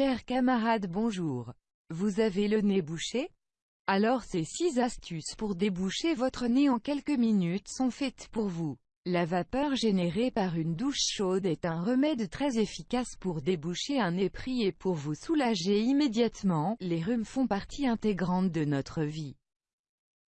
Chers camarades bonjour. Vous avez le nez bouché? Alors ces 6 astuces pour déboucher votre nez en quelques minutes sont faites pour vous. La vapeur générée par une douche chaude est un remède très efficace pour déboucher un nez pris et pour vous soulager immédiatement, les rhumes font partie intégrante de notre vie.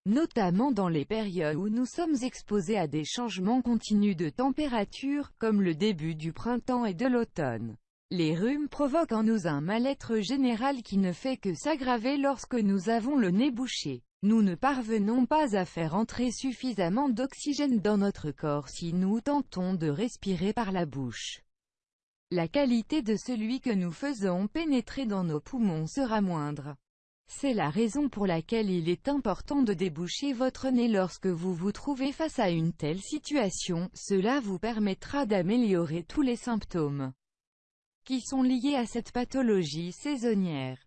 Notamment dans les périodes où nous sommes exposés à des changements continus de température, comme le début du printemps et de l'automne. Les rhumes provoquent en nous un mal-être général qui ne fait que s'aggraver lorsque nous avons le nez bouché. Nous ne parvenons pas à faire entrer suffisamment d'oxygène dans notre corps si nous tentons de respirer par la bouche. La qualité de celui que nous faisons pénétrer dans nos poumons sera moindre. C'est la raison pour laquelle il est important de déboucher votre nez lorsque vous vous trouvez face à une telle situation, cela vous permettra d'améliorer tous les symptômes qui sont liés à cette pathologie saisonnière.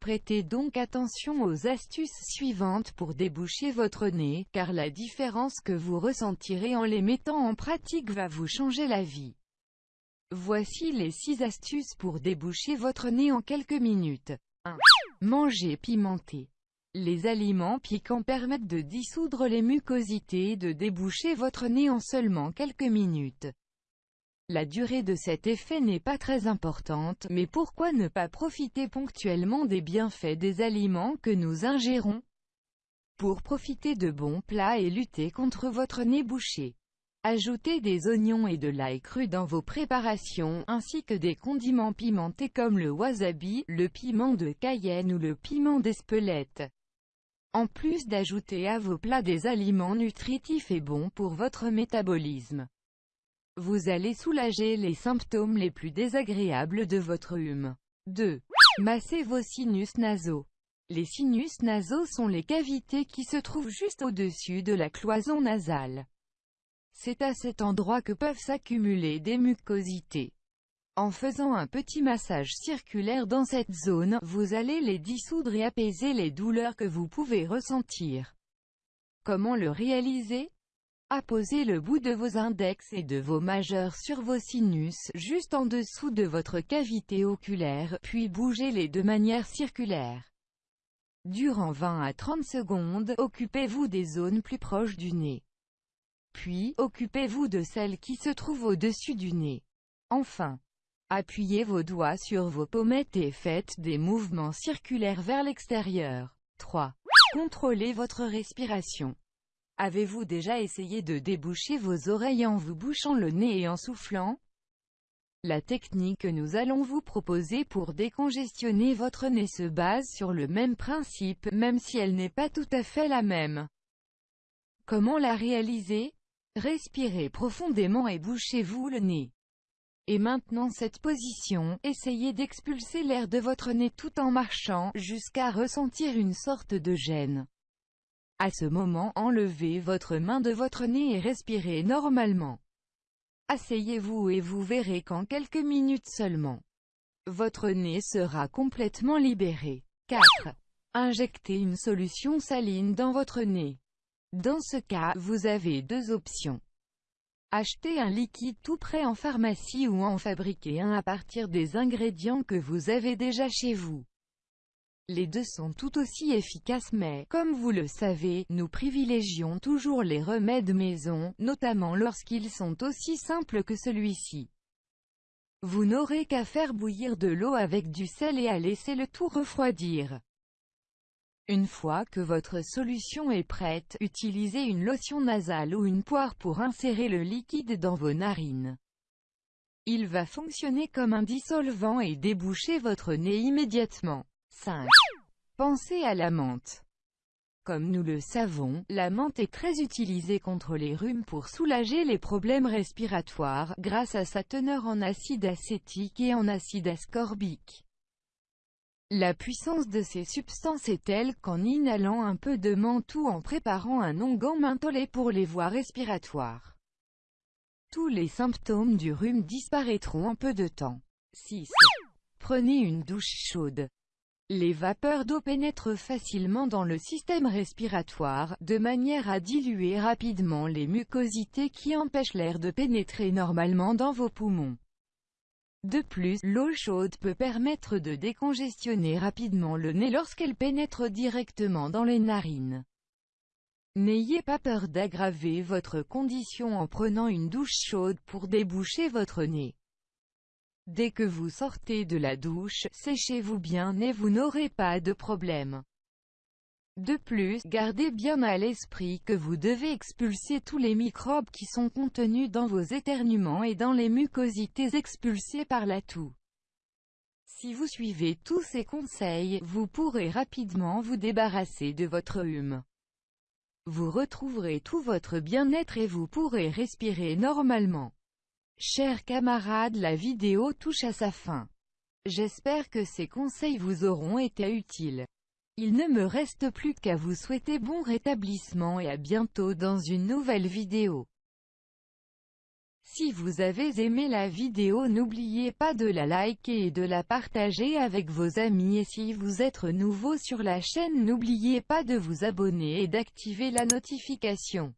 Prêtez donc attention aux astuces suivantes pour déboucher votre nez, car la différence que vous ressentirez en les mettant en pratique va vous changer la vie. Voici les 6 astuces pour déboucher votre nez en quelques minutes. 1. Manger pimenté. Les aliments piquants permettent de dissoudre les mucosités et de déboucher votre nez en seulement quelques minutes. La durée de cet effet n'est pas très importante, mais pourquoi ne pas profiter ponctuellement des bienfaits des aliments que nous ingérons Pour profiter de bons plats et lutter contre votre nez bouché? Ajoutez des oignons et de l'ail cru dans vos préparations, ainsi que des condiments pimentés comme le wasabi, le piment de Cayenne ou le piment d'Espelette. En plus d'ajouter à vos plats des aliments nutritifs et bons pour votre métabolisme. Vous allez soulager les symptômes les plus désagréables de votre hume. 2. Massez vos sinus nasaux. Les sinus nasaux sont les cavités qui se trouvent juste au-dessus de la cloison nasale. C'est à cet endroit que peuvent s'accumuler des mucosités. En faisant un petit massage circulaire dans cette zone, vous allez les dissoudre et apaiser les douleurs que vous pouvez ressentir. Comment le réaliser? Apposez le bout de vos index et de vos majeurs sur vos sinus, juste en dessous de votre cavité oculaire, puis bougez-les de manière circulaire. Durant 20 à 30 secondes, occupez-vous des zones plus proches du nez. Puis, occupez-vous de celles qui se trouvent au-dessus du nez. Enfin, appuyez vos doigts sur vos pommettes et faites des mouvements circulaires vers l'extérieur. 3. Contrôlez votre respiration. Avez-vous déjà essayé de déboucher vos oreilles en vous bouchant le nez et en soufflant? La technique que nous allons vous proposer pour décongestionner votre nez se base sur le même principe, même si elle n'est pas tout à fait la même. Comment la réaliser? Respirez profondément et bouchez-vous le nez. Et maintenant cette position, essayez d'expulser l'air de votre nez tout en marchant, jusqu'à ressentir une sorte de gêne. À ce moment enlevez votre main de votre nez et respirez normalement. Asseyez-vous et vous verrez qu'en quelques minutes seulement, votre nez sera complètement libéré. 4. Injectez une solution saline dans votre nez. Dans ce cas, vous avez deux options. Achetez un liquide tout prêt en pharmacie ou en fabriquer un à partir des ingrédients que vous avez déjà chez vous. Les deux sont tout aussi efficaces mais, comme vous le savez, nous privilégions toujours les remèdes maison, notamment lorsqu'ils sont aussi simples que celui-ci. Vous n'aurez qu'à faire bouillir de l'eau avec du sel et à laisser le tout refroidir. Une fois que votre solution est prête, utilisez une lotion nasale ou une poire pour insérer le liquide dans vos narines. Il va fonctionner comme un dissolvant et déboucher votre nez immédiatement. 5. Pensez à la menthe. Comme nous le savons, la menthe est très utilisée contre les rhumes pour soulager les problèmes respiratoires, grâce à sa teneur en acide acétique et en acide ascorbique. La puissance de ces substances est telle qu'en inhalant un peu de menthe ou en préparant un onguent mentholé pour les voies respiratoires, tous les symptômes du rhume disparaîtront en peu de temps. 6. Prenez une douche chaude. Les vapeurs d'eau pénètrent facilement dans le système respiratoire, de manière à diluer rapidement les mucosités qui empêchent l'air de pénétrer normalement dans vos poumons. De plus, l'eau chaude peut permettre de décongestionner rapidement le nez lorsqu'elle pénètre directement dans les narines. N'ayez pas peur d'aggraver votre condition en prenant une douche chaude pour déboucher votre nez. Dès que vous sortez de la douche, séchez-vous bien et vous n'aurez pas de problème. De plus, gardez bien à l'esprit que vous devez expulser tous les microbes qui sont contenus dans vos éternuements et dans les mucosités expulsées par la toux. Si vous suivez tous ces conseils, vous pourrez rapidement vous débarrasser de votre hume. Vous retrouverez tout votre bien-être et vous pourrez respirer normalement. Chers camarades la vidéo touche à sa fin. J'espère que ces conseils vous auront été utiles. Il ne me reste plus qu'à vous souhaiter bon rétablissement et à bientôt dans une nouvelle vidéo. Si vous avez aimé la vidéo n'oubliez pas de la liker et de la partager avec vos amis et si vous êtes nouveau sur la chaîne n'oubliez pas de vous abonner et d'activer la notification.